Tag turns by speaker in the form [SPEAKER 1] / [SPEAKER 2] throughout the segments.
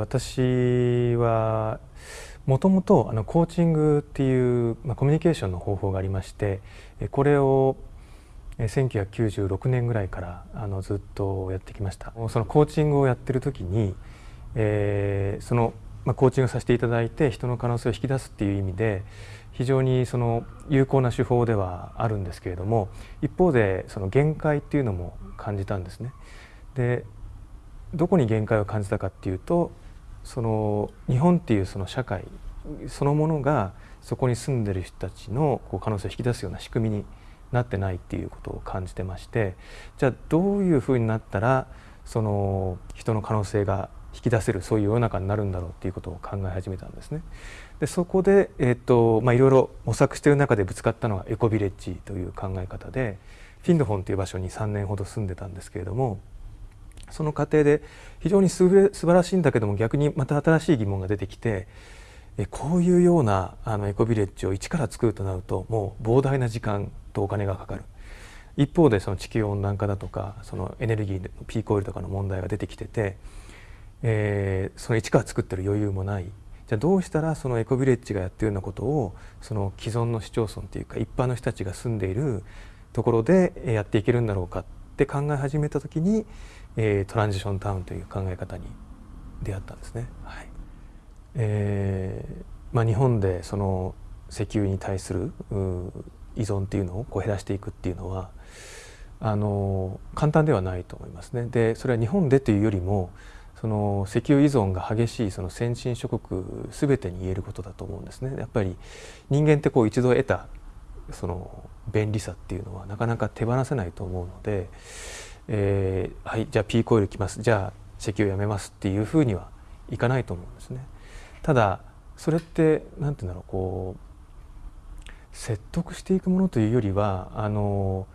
[SPEAKER 1] 私はもともとあのコーチングっていう、まあ、コミュニケーションの方法がありましてこれを1996年ぐらいからあのずっとやってきましたそのコーチングをやってる時に、えー、その、まあ、コーチングさせていただいて人の可能性を引き出すっていう意味で非常にその有効な手法ではあるんですけれども一方でその限界っていうのも感じたんですね。でどこに限界を感じたかっていうとその日本っていうその社会そのものがそこに住んでる人たちのこう可能性を引き出すような仕組みになってないっていうことを感じてましてじゃあどういうふうになったらその人の可能性が引き出せるそういう世の中になるんだろうっていうことを考え始めたんですね。でそこで、えーとまあ、いろいろ模索している中でぶつかったのがエコビレッジという考え方でフィンドフォンという場所に3年ほど住んでたんですけれどもその過程で非常にす晴らしいんだけども逆にまた新しい疑問が出てきてこういうようなあのエコビレッジを一から作るとなるともう膨大な時間とお金がかかる。一方でその地球温暖化だとかそのエネルギーのピークオイルとかの問題が出てきてて、え、その一から作ってる余裕もない。じゃあどうしたらそのエコビレッジがやってるようなことをその既存の市町村というか一般の人たちが住んでいるところでやっていけるんだろうかって考え始めた時に、えー、トランジションタウンという考え方に出会ったんですね。はいえーまあ、日本でその石油に対する依存っていうのをこう減らしていくっていうのはあの簡単ではないと思いますね。でそれは日本でというよりもその石油依存が激しいその先進諸国全てに言えることだと思うんですね。やっぱり人間ってこう一度得たその便利さっていうのはなかなか手放せないと思うので、えー、はいじゃあピーコイル来ますじゃあ石油やめますっていうふうにはいかないと思うんですね。ただそれって何て言うんだろうこう説得していくものというよりはあの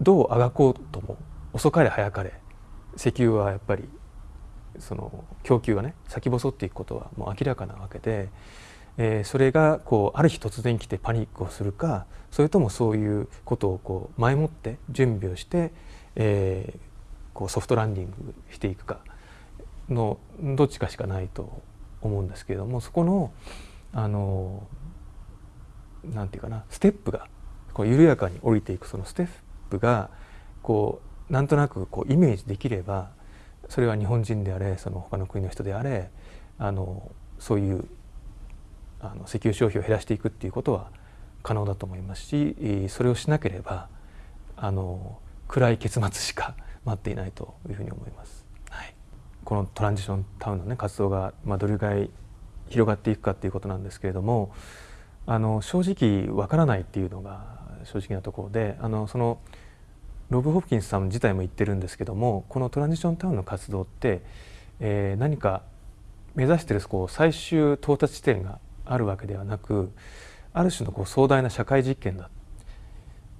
[SPEAKER 1] どうあがこうとも遅かれ早かれ石油はやっぱりその供給がね先細っていくことはもう明らかなわけで、えー、それがこうある日突然来てパニックをするかそれともそういうことをこう前もって準備をして、えー、こうソフトランディングしていくかのどっちかしかないと思うんですけれどもそこのあのなんていうかなステップがこう緩やかに降りていくそのステップがこうなんとなくこうイメージできればそれは日本人であれその他の国の人であれあのそういうあの石油消費を減らしていくっていうことは可能だと思いますしそれをしなければあの暗い結末しか 待っていないというふうに思います。はい、このトランジションタウンの、ね、活動が、まあ、どれぐらい広がっていくかっていうことなんですけれどもあの正直わからないっていうのが正直なところであのそのロブ・ホプキンスさん自体も言ってるんですけどもこのトランジションタウンの活動って、えー、何か目指してるこう最終到達地点があるわけではなくある種のこう壮大な社会実験だ。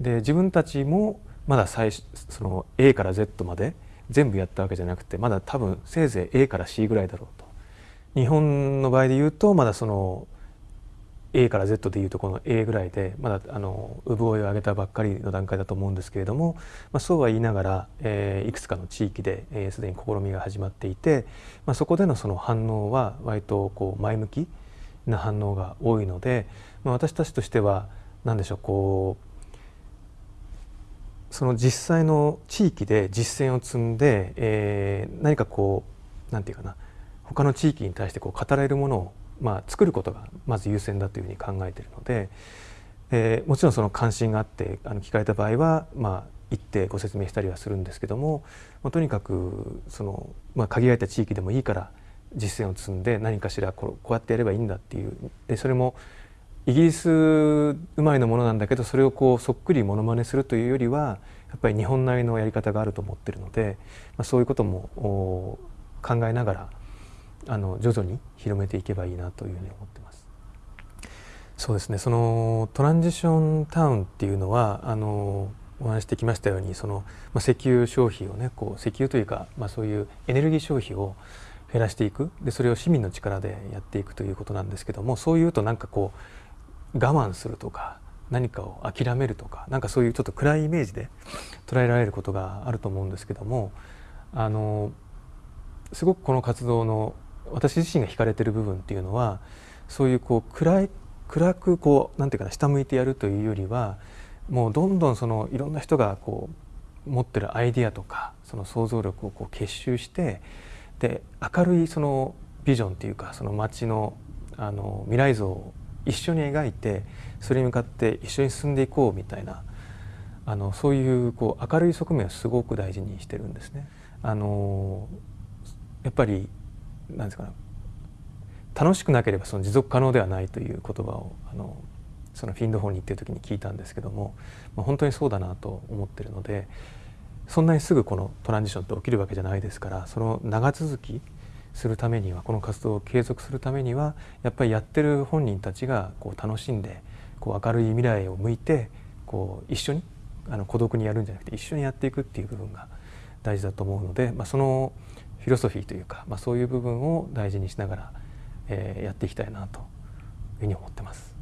[SPEAKER 1] で自分たちもまだ最その A から Z まで全部やったわけじゃなくてまだ多分せいぜい A から C ぐらいだろうと。日本の場合で言うとまだその A から Z でいうとこの A ぐらいでまだあの産声を上げたばっかりの段階だと思うんですけれども、まあ、そうは言いながら、えー、いくつかの地域ですで、えー、に試みが始まっていて、まあ、そこでのその反応は割とこう前向きな反応が多いので、まあ、私たちとしては何でしょうこうその実際の地域で実践を積んで、えー、何かこう何て言うかな他の地域に対してこう語られるものをまあ、作ることがまず優先だというふうに考えているので、えー、もちろんその関心があってあの聞かれた場合は、まあ、行ってご説明したりはするんですけども、まあ、とにかくその、まあ、限られた地域でもいいから実践を積んで何かしらこうこうやってやればいいんだっていうでそれもイギリス生まれのものなんだけどそれをこうそっくりものまねするというよりはやっぱり日本なりのやり方があると思ってるので、まあ、そういうことも考えながらあの徐々に広めていけばいいなというふうに思ってます。そうですねそのトランジションタウンっていうのはあのお話してきましたようにその、まあ、石油消費をねこう石油というか、まあ、そういうエネルギー消費を減らしていく。でそれを市民の力でやっていくということなんですけどもそういうとなんかこう我慢するとか何かを諦めるとかなんかそういうちょっと暗いイメージで捉えられることがあると思うんですけどもあのすごくこの活動の私自身が惹かれてる部分っていうのはそういうこう暗い暗くこうなんていうかな下向いてやるというよりはもうどんどんそのいろんな人がこう持ってるアイディアとかその想像力をこう結集してで明るいそのビジョンっていうかその街のあの未来像を一緒に描いてそれに向かって一緒に進んでいこうみたいなあのそういうこう明るい側面をすごく大事にしてるんですね。あのやっぱりなんですかね楽しくなければその持続可能ではないという言葉をあのそのフィンドホーに行ってる時に聞いたんですけども、まあ、本当にそうだなと思ってるのでそんなにすぐこのトランジションって起きるわけじゃないですからその長続きするためにはこの活動を継続するためにはやっぱりやってる本人たちがこう楽しんでこう明るい未来を向いてこう一緒にあの孤独にやるんじゃなくて一緒にやっていくっていう部分が大事だと思うので、まあ、そのフィロソフィーというか、まあ、そういう部分を大事にしながら、えー、やっていきたいなというふうに思ってます。